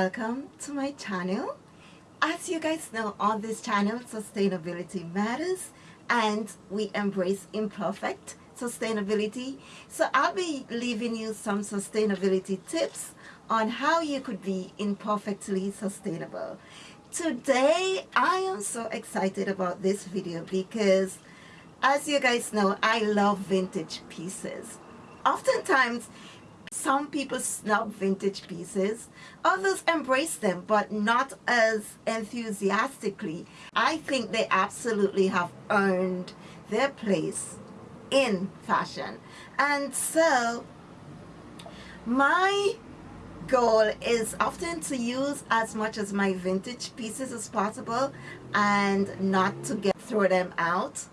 welcome to my channel. As you guys know on this channel sustainability matters and we embrace imperfect sustainability. So I'll be leaving you some sustainability tips on how you could be imperfectly sustainable. Today I am so excited about this video because as you guys know I love vintage pieces. Oftentimes some people snub vintage pieces, others embrace them, but not as enthusiastically. I think they absolutely have earned their place in fashion. And so, my goal is often to use as much as my vintage pieces as possible and not to get throw them out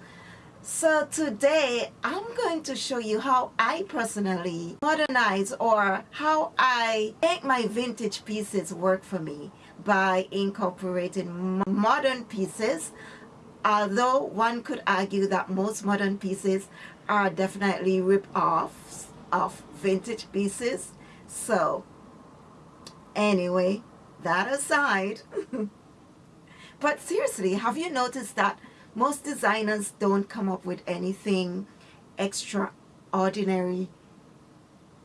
so today I'm going to show you how I personally modernize or how I make my vintage pieces work for me by incorporating modern pieces. Although one could argue that most modern pieces are definitely rip-offs of vintage pieces. So anyway that aside but seriously have you noticed that most designers don't come up with anything extraordinary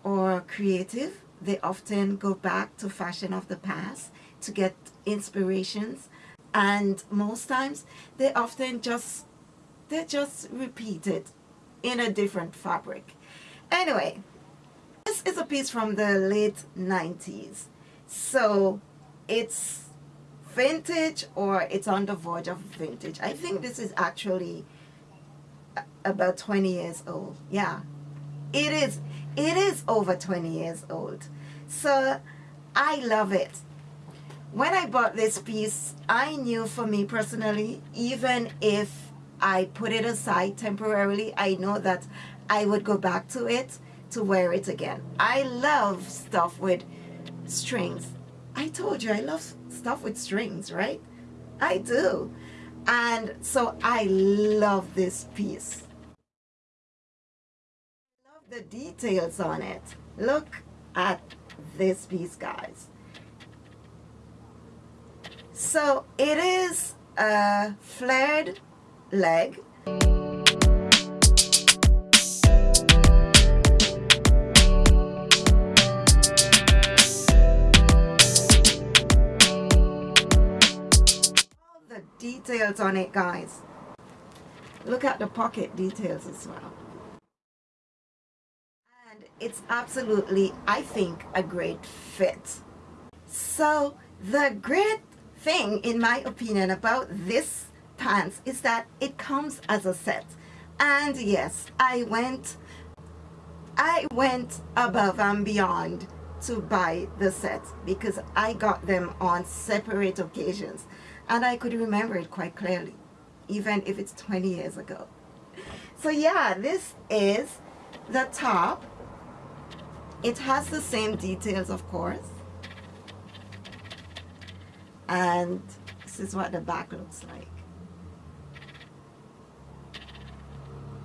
or creative. They often go back to fashion of the past to get inspirations and most times they often just they just repeat it in a different fabric. Anyway, this is a piece from the late 90s. So it's vintage or it's on the verge of vintage. I think this is actually about 20 years old. Yeah, it is. It is over 20 years old. So I love it. When I bought this piece, I knew for me personally, even if I put it aside temporarily, I know that I would go back to it to wear it again. I love stuff with strings. I told you I love stuff with strings, right? I do. And so I love this piece. Love the details on it. Look at this piece, guys. So it is a flared leg details on it guys. Look at the pocket details as well. And it's absolutely I think a great fit. So the great thing in my opinion about this pants is that it comes as a set. And yes I went I went above and beyond to buy the sets because I got them on separate occasions. And I could remember it quite clearly even if it's 20 years ago. So yeah this is the top. It has the same details of course. And this is what the back looks like.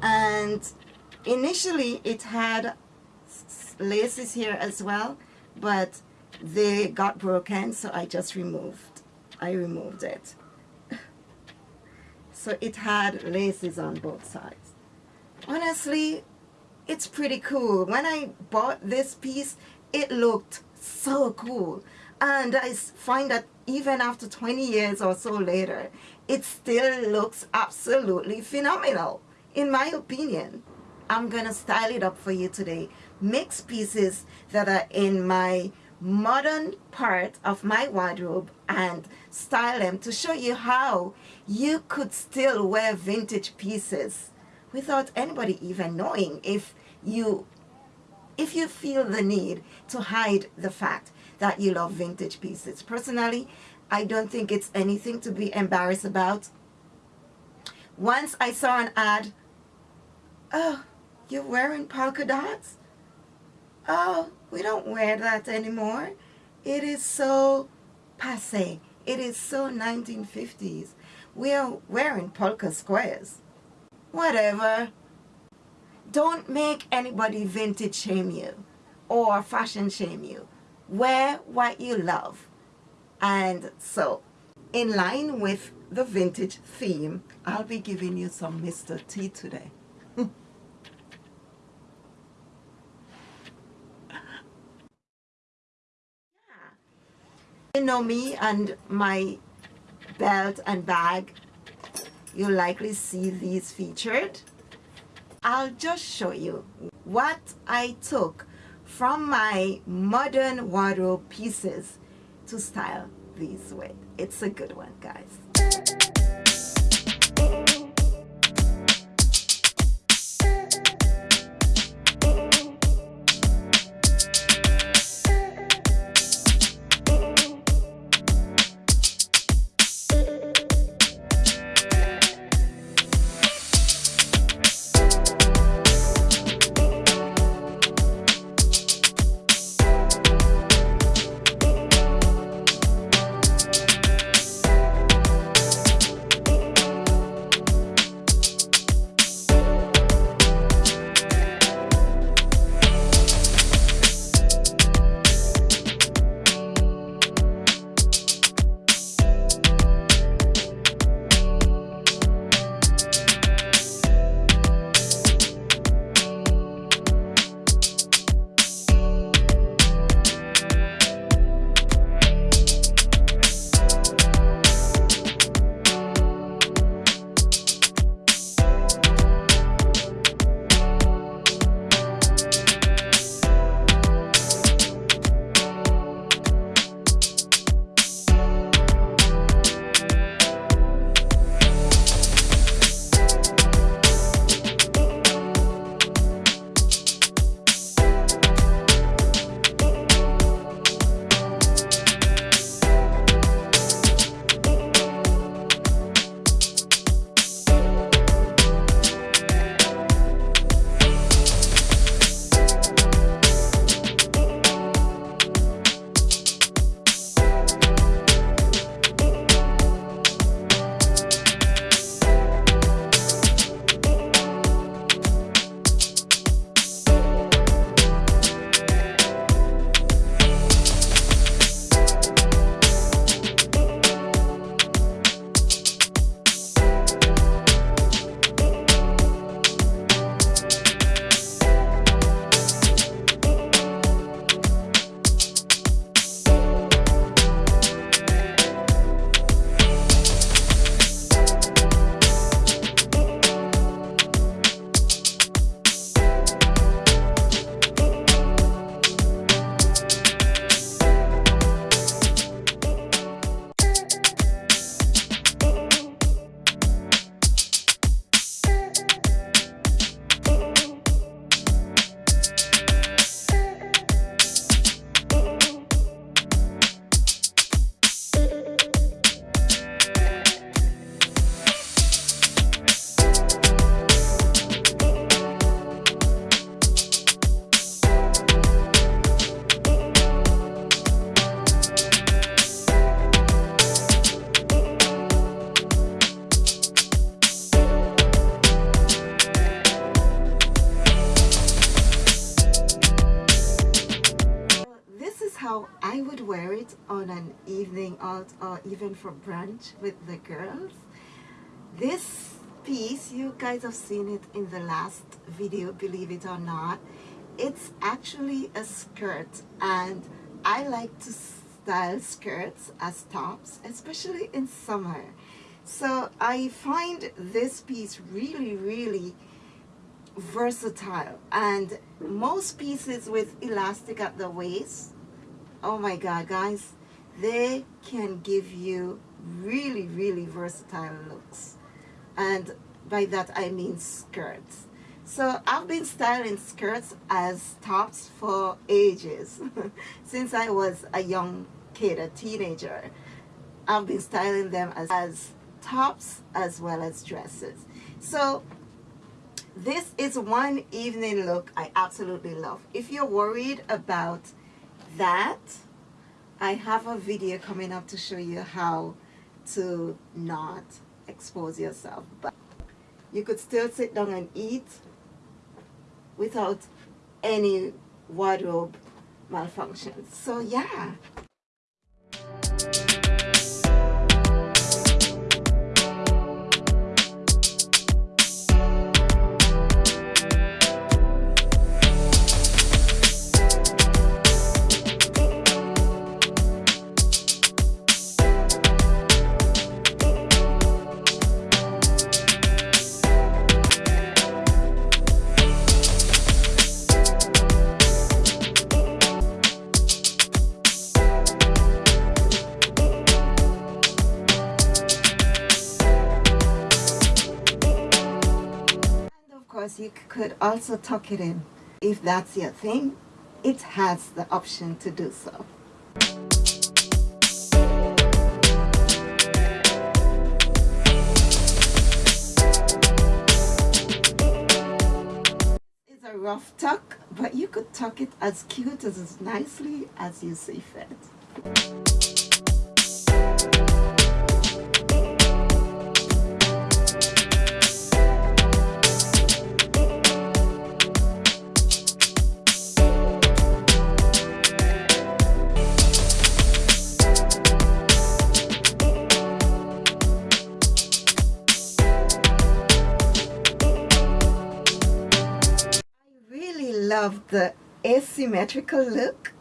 And initially it had laces here as well but they got broken so I just removed I removed it. so it had laces on both sides. Honestly, it's pretty cool. When I bought this piece, it looked so cool. And I find that even after 20 years or so later, it still looks absolutely phenomenal, in my opinion. I'm to style it up for you today. Mix pieces that are in my modern part of my wardrobe and style them to show you how you could still wear vintage pieces without anybody even knowing if you if you feel the need to hide the fact that you love vintage pieces. Personally, I don't think it's anything to be embarrassed about. Once I saw an ad, oh, you're wearing polka dots? Oh, we don't wear that anymore. It is so passe. It is so 1950s. We are wearing polka squares. Whatever. Don't make anybody vintage shame you or fashion shame you. wear what you love. And so, in line with the vintage theme, I'll be giving you some Mr. T today. you know me and my belt and bag, you'll likely see these featured. I'll just show you what I took from my modern wardrobe pieces to style these with. It's a good one, guys. How I would wear it on an evening out or even for brunch with the girls. This piece, you guys have seen it in the last video, believe it or not. It's actually a skirt and I like to style skirts as tops, especially in summer. So I find this piece really, really versatile and most pieces with elastic at the waist oh my god guys they can give you really really versatile looks. And by that I mean skirts. So I've been styling skirts as tops for ages. Since I was a young kid a teenager I've been styling them as, as tops as well as dresses. So this is one evening look I absolutely love. If you're worried about that, I have a video coming up to show you how to not expose yourself. But you could still sit down and eat without any wardrobe malfunctions. So yeah. Course you could also tuck it in. If that's your thing it has the option to do so. It's a rough tuck but you could tuck it as cute as nicely as you see fit love the asymmetrical look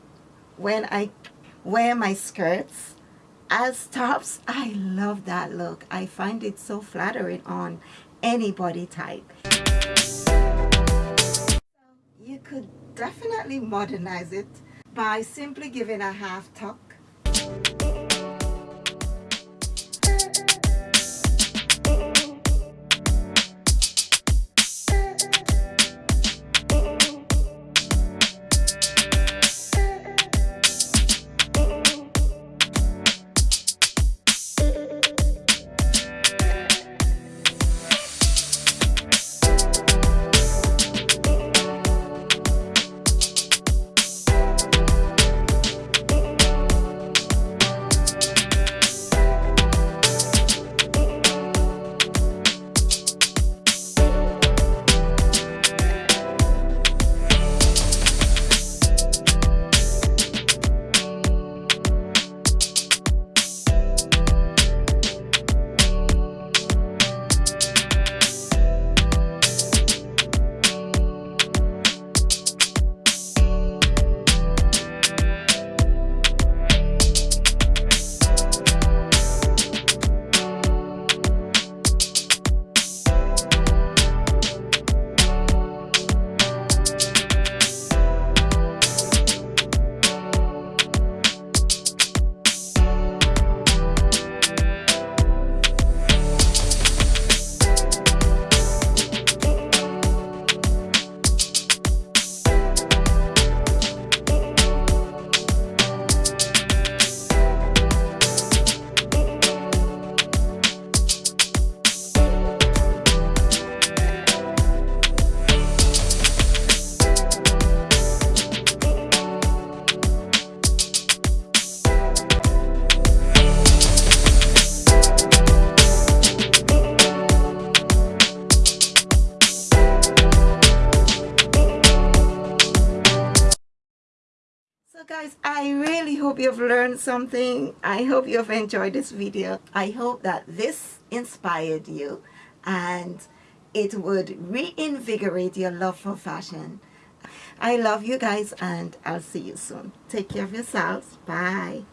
when I wear my skirts as tops. I love that look. I find it so flattering on any body type. You could definitely modernize it by simply giving a half tuck guys i really hope you've learned something. I hope you've enjoyed this video. I hope that this inspired you and it would reinvigorate your love for fashion. I love you guys and i'll see you soon. Take care of yourselves. Bye